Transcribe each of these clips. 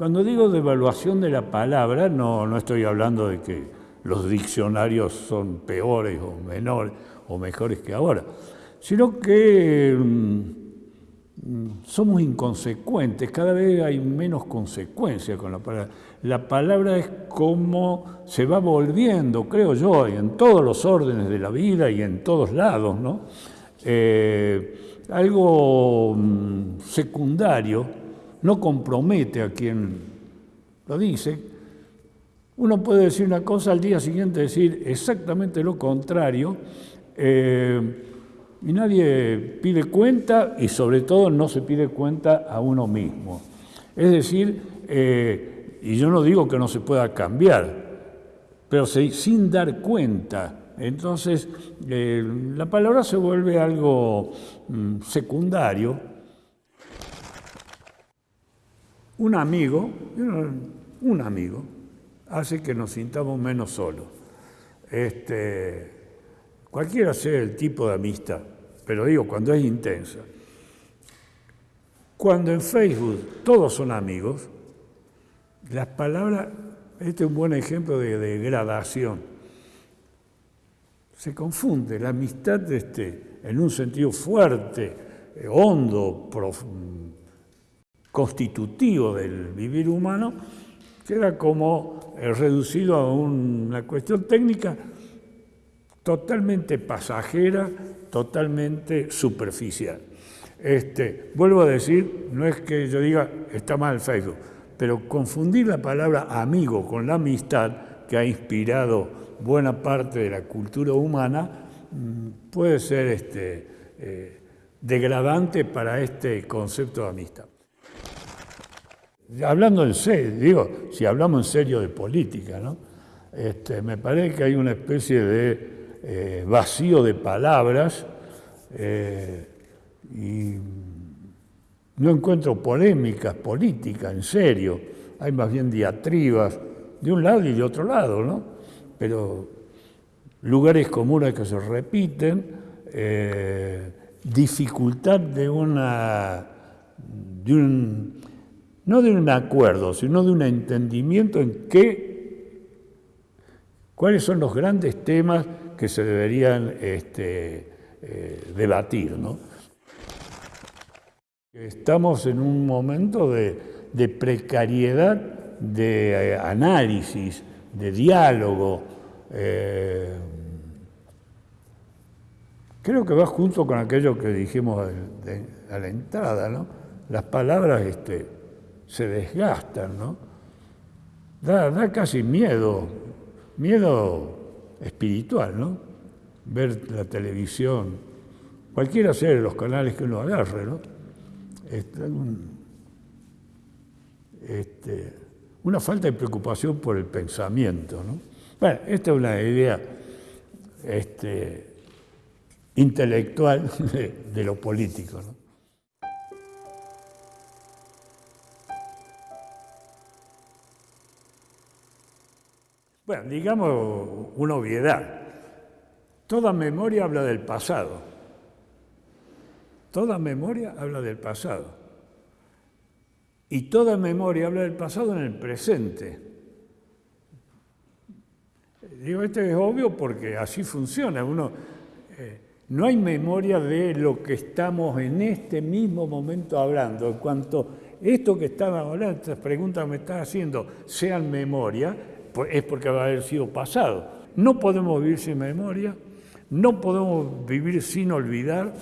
Cuando digo devaluación de la palabra, no, no estoy hablando de que los diccionarios son peores o menores o mejores que ahora, sino que mm, somos inconsecuentes, cada vez hay menos consecuencia con la palabra. La palabra es como se va volviendo, creo yo, en todos los órdenes de la vida y en todos lados, ¿no? Eh, algo mm, secundario, no compromete a quien lo dice. Uno puede decir una cosa al día siguiente decir exactamente lo contrario. Eh, y nadie pide cuenta y sobre todo no se pide cuenta a uno mismo. Es decir, eh, y yo no digo que no se pueda cambiar, pero sin dar cuenta. Entonces, eh, la palabra se vuelve algo mm, secundario. Un amigo, un amigo, hace que nos sintamos menos solos. Este, cualquiera sea el tipo de amistad, pero digo, cuando es intensa. Cuando en Facebook todos son amigos, las palabras, este es un buen ejemplo de degradación. Se confunde la amistad este, en un sentido fuerte, eh, hondo, constitutivo del vivir humano, queda como eh, reducido a una cuestión técnica totalmente pasajera, totalmente superficial. Este, vuelvo a decir, no es que yo diga está mal Facebook, pero confundir la palabra amigo con la amistad que ha inspirado buena parte de la cultura humana mm, puede ser este, eh, degradante para este concepto de amistad. Hablando en serio, digo, si hablamos en serio de política, ¿no? Este, me parece que hay una especie de eh, vacío de palabras eh, y no encuentro polémicas políticas, en serio. Hay más bien diatribas de un lado y de otro lado, ¿no? Pero lugares comunes que se repiten, eh, dificultad de una, de un, no de un acuerdo, sino de un entendimiento en qué, cuáles son los grandes temas que se deberían este, eh, debatir. ¿no? Estamos en un momento de, precariedad de eh, análisis, de diálogo. Eh, creo que va junto con aquello que dijimos a la entrada, ¿no? Las palabras este, se desgastan, ¿no? Da, da casi miedo, miedo espiritual, ¿no? Ver la televisión, cualquiera sea de los canales que uno agarre, ¿no? Este, este, una falta de preocupación por el pensamiento, ¿no? Bueno, esta es una idea este, intelectual de, de lo político, ¿no? Bueno, digamos una obviedad. Toda memoria habla del pasado. Toda memoria habla del pasado. Y toda memoria habla del pasado en el presente. Digo, esto es obvio porque así funciona. Uno, eh, no hay memoria de lo que estamos en este mismo momento hablando. En cuanto esto que estaba hablando, estas preguntas que me estás haciendo, sean memoria, es porque va a haber sido pasado. No podemos vivir sin memoria, no podemos vivir sin olvidar,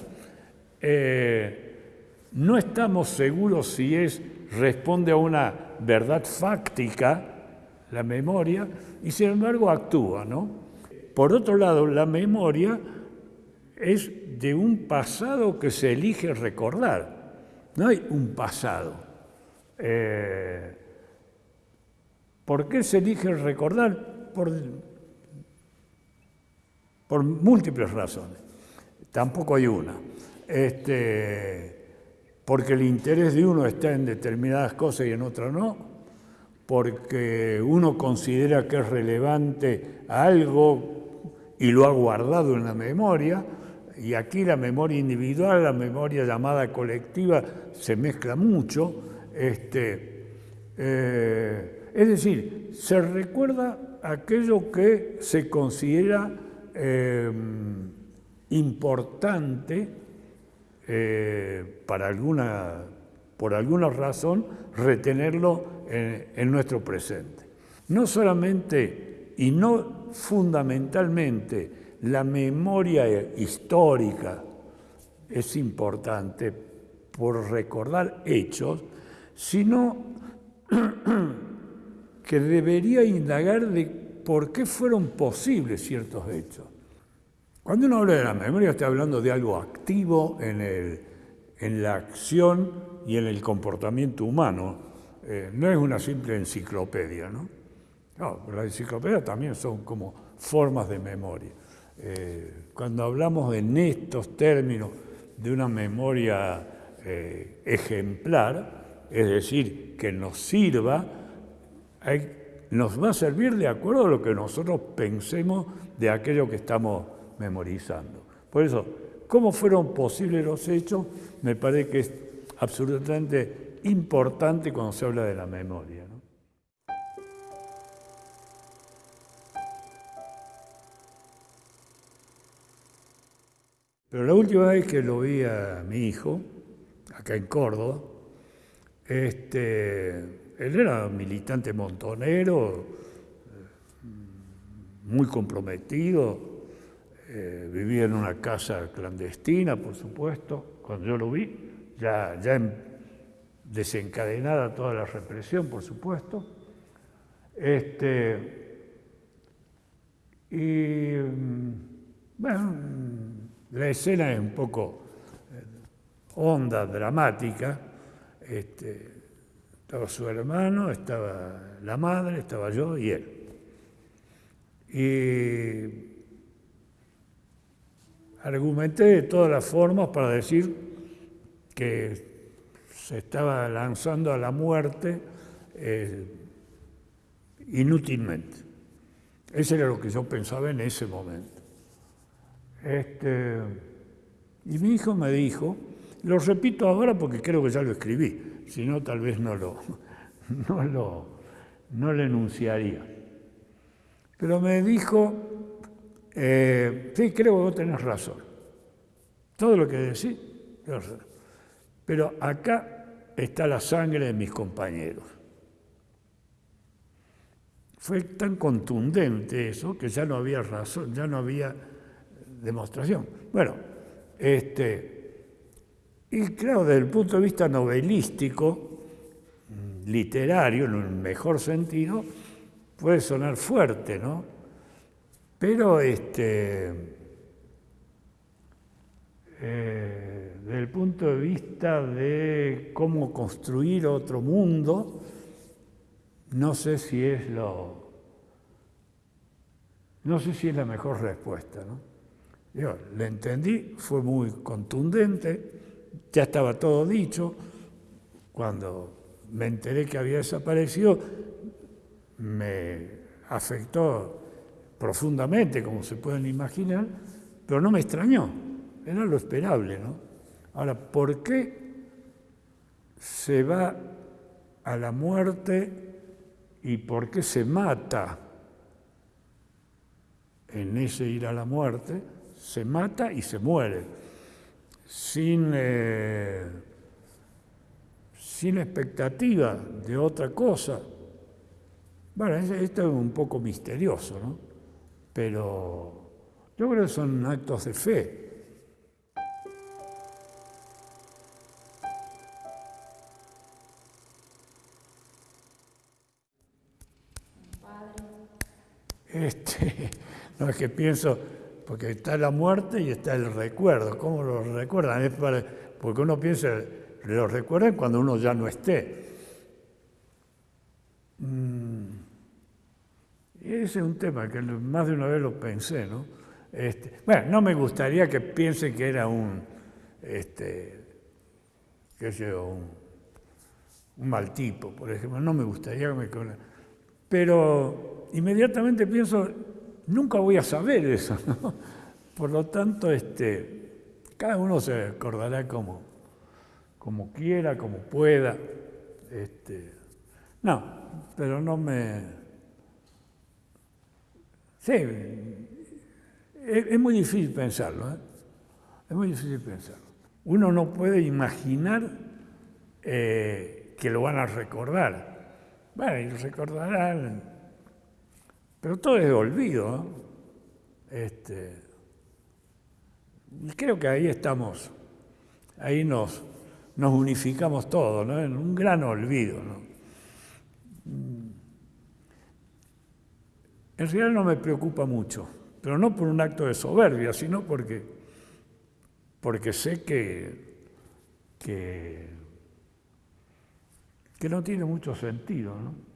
eh, no estamos seguros si es, responde a una verdad fáctica, la memoria, y sin embargo actúa, ¿no? Por otro lado, la memoria es de un pasado que se elige recordar. No hay un pasado. Eh, ¿Por qué se elige recordar? Por, por múltiples razones. Tampoco hay una. Este, porque el interés de uno está en determinadas cosas y en otras no, porque uno considera que es relevante algo y lo ha guardado en la memoria, y aquí la memoria individual, la memoria llamada colectiva, se mezcla mucho. Este, Eh, es decir, se recuerda aquello que se considera eh, importante eh, para alguna, por alguna razón retenerlo en nuestro presente. No solamente y no fundamentalmente la memoria histórica es importante por recordar hechos, sino que debería indagar de por qué fueron posibles ciertos hechos. Cuando uno habla de la memoria está hablando de algo activo en, la acción y en el comportamiento humano. Eh, no es una simple enciclopedia, ¿no? No, las enciclopedias también son como formas de memoria. Eh, cuando hablamos en estos términos de una memoria eh, ejemplar, es decir, que nos sirva, nos va a servir de acuerdo a lo que nosotros pensemos de aquello que estamos memorizando. Por eso, ¿cómo fueron posibles los hechos? Me parece que es absolutamente importante cuando se habla de la memoria. Pero la última vez que lo vi a mi hijo, acá en Córdoba, este, él era militante montonero, muy comprometido, eh, vivía en una casa clandestina, por supuesto, cuando yo lo vi, ya, ya desencadenada toda la represión, por supuesto. Este, y mm, bueno, la escena es un poco eh, honda, dramática. Este, estaba su hermano, estaba la madre, estaba yo y él. Y argumenté de todas las formas para decir que se estaba lanzando a la muerte eh, inútilmente. Eso era lo que yo pensaba en ese momento. Este, y mi hijo me dijo, lo repito ahora porque creo que ya lo escribí, si no tal vez no lo, no lo, no lo enunciaría. Pero me dijo, eh, sí, creo que vos tenés razón. Todo lo que decís, pero acá está la sangre de mis compañeros. Fue tan contundente eso que ya no había razón, ya no había demostración. Bueno, este, y claro, desde el punto de vista novelístico, literario, en un mejor sentido, puede sonar fuerte, ¿no? Pero este, eh, desde el punto de vista de cómo construir otro mundo, no sé si es lo, no sé si es la mejor respuesta, ¿no? Yo le entendí, fue muy contundente, ya estaba todo dicho. Cuando me enteré que había desaparecido, me afectó profundamente, como se pueden imaginar, pero no me extrañó, era lo esperable. ¿no? Ahora, ¿por qué se va a la muerte y por qué se mata en ese ir a la muerte? se mata y se muere, sin, eh, sin expectativa de otra cosa. Bueno, esto es un poco misterioso, ¿no? Pero yo creo que son actos de fe. Este, no es que pienso, porque está la muerte y está el recuerdo. ¿Cómo lo recuerdan? porque uno piensa, lo recuerdan cuando uno ya no esté. Mm. Y ese es un tema que más de una vez lo pensé, ¿no? Este, bueno, no me gustaría que piensen que era un, este, qué sé un, un mal tipo, por ejemplo. No me gustaría que me... Pero inmediatamente pienso, nunca voy a saber eso. Por lo tanto, este, cada uno se acordará como, como quiera, como pueda. Este, No, pero no me... Sí, es, muy difícil pensarlo, ¿eh? es muy difícil pensarlo. Uno no puede imaginar eh, que lo van a recordar. Bueno, y recordarán, pero todo es olvido. Este, y creo que ahí estamos, ahí nos, nos unificamos todos, ¿no? en un gran olvido. ¿no? En realidad no me preocupa mucho, pero no por un acto de soberbia, sino porque, porque sé que, que, que no tiene mucho sentido. ¿no?